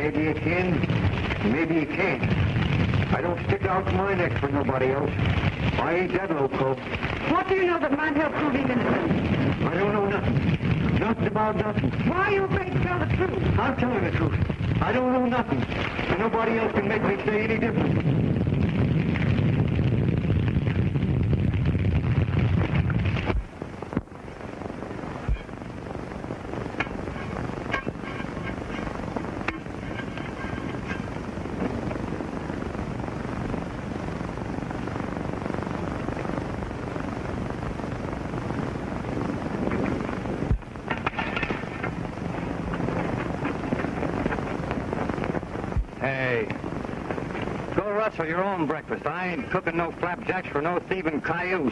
Maybe you can, maybe you can't. I don't stick out my neck for nobody else. I ain't that loco. What do you know that might help prove he's innocent? I don't know nothing. Nothing about nothing. Why are you afraid to tell the truth? I'm telling the truth. I don't know nothing. And nobody else can make me say any different. Hey, go rustle your own breakfast. I ain't cooking no flapjacks for no thieving cayuse.